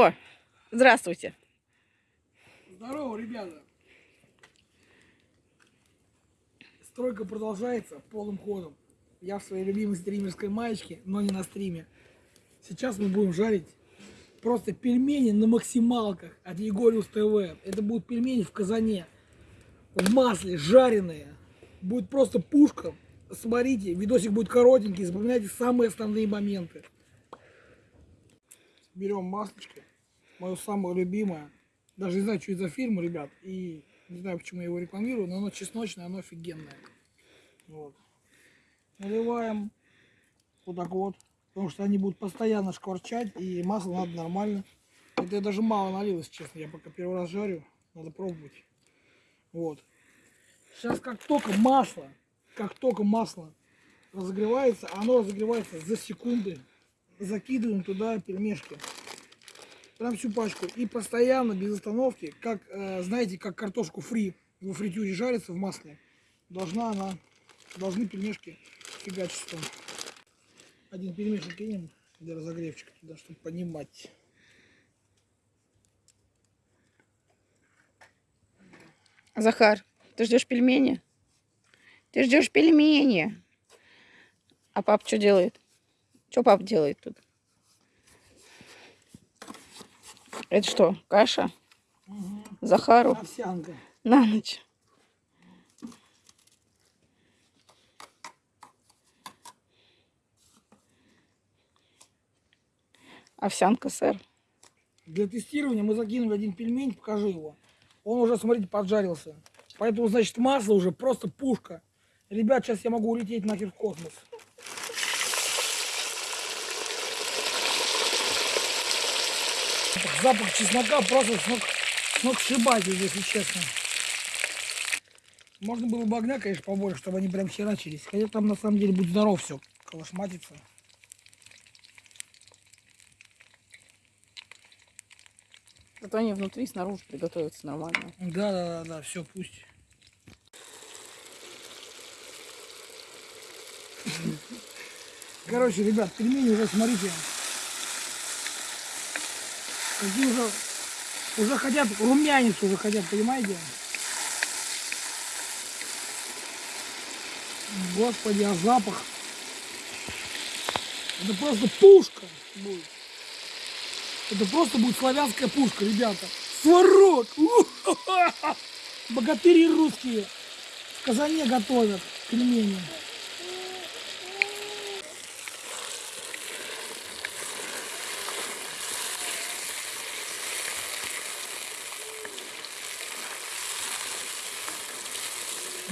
О, здравствуйте. Здорово, ребята. Стройка продолжается полным ходом. Я в своей любимой стримерской маечке, но не на стриме. Сейчас мы будем жарить просто пельмени на максималках от Егориус ТВ. Это будут пельмени в казане, в масле, жареные. Будет просто пушка. Смотрите, видосик будет коротенький, запоминайте самые основные моменты. Берем маслечко, мое самое любимое. Даже не знаю, что это за фирма, ребят. И не знаю, почему я его рекламирую, но оно чесночное, оно офигенное. Вот. Наливаем вот так вот. Потому что они будут постоянно шкварчать, и масло надо нормально. Это я даже мало налил, если честно. Я пока первый раз жарю, надо пробовать. Вот. Сейчас как только масло, как только масло разогревается, оно разогревается за секунды, закидываем туда пельмешки. Прям всю пачку. И постоянно, без остановки, как, э, знаете, как картошку фри во фритюре жарится в масле, должна она, должны пельмешки фигачиться. Один пельмешек кинем для разогревчика туда, чтобы понимать. Захар, ты ждешь пельмени? Ты ждешь пельмени. А пап что делает? Что пап делает тут? Это что, каша? Захару Овсянка. на ночь. Овсянка, сэр. Для тестирования мы закинули один пельмень, покажи его. Он уже, смотрите, поджарился. Поэтому, значит, масло уже просто пушка. Ребят, сейчас я могу улететь нахер в космос. Запах чеснока просто с ног, с ног сшибатель, если честно. Можно было бы огня, конечно, побольше, чтобы они прям херачились. Хотя там на самом деле будет здоров все, калашматится. Зато они внутри, снаружи приготовятся нормально. Да, да, да, да, все, пусть. Короче, ребят, пельмени уже, смотрите, такие уже, уже хотят, румянец уже хотят, понимаете? Господи, а запах. Это просто пушка будет. Это просто будет славянская пушка, ребята. У-ха-ха! Богатыри русские в казане готовят пельмени.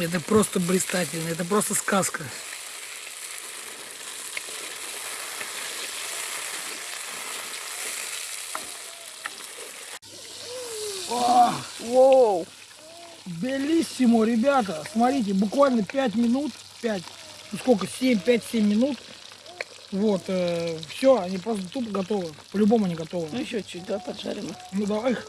Это просто блистательно, это просто сказка. О, Воу! Белиссимо, ребята. Смотрите, буквально 5 минут, 5, ну сколько, 7, 5-7 минут. Вот, все, они просто тупо готовы. По-любому они готовы. Ну еще чуть, да, поджарим. их. Ну давай их.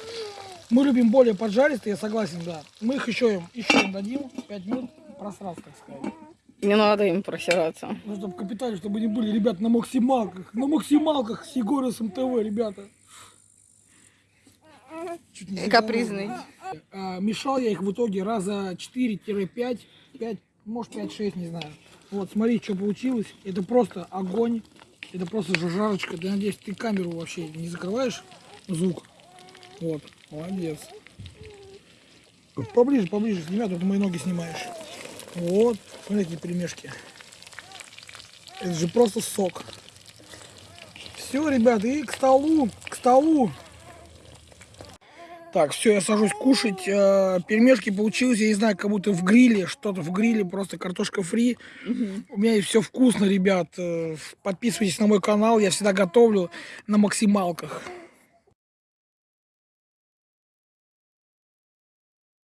Мы любим более поджаристые, я согласен, да. Мы их еще им, еще им дадим 5 минут просраться, так сказать. Не надо им просираться. Ну, чтобы капитали, чтобы они были, ребят, на максималках. На максималках с Егоросом ТВ, ребята. Чуть не Капризный. А, мешал я их в итоге раза 4-5, 5, может 5-6, не знаю. Вот, смотри, что получилось. Это просто огонь. Это просто жарочка. Я надеюсь, ты камеру вообще не закрываешь звук. Вот, молодец. Поближе, поближе снимай, тут мои ноги снимаешь. Вот, смотри, какие пельмешки. Это же просто сок. Все, ребята, и к столу, к столу. Так, все, я сажусь кушать. Э, Пельмешки получилось, я не знаю, как будто в гриле, что-то в гриле, просто картошка фри. У меня все вкусно, ребят. Э, Подписывайтесь на мой канал, я всегда готовлю на максималках.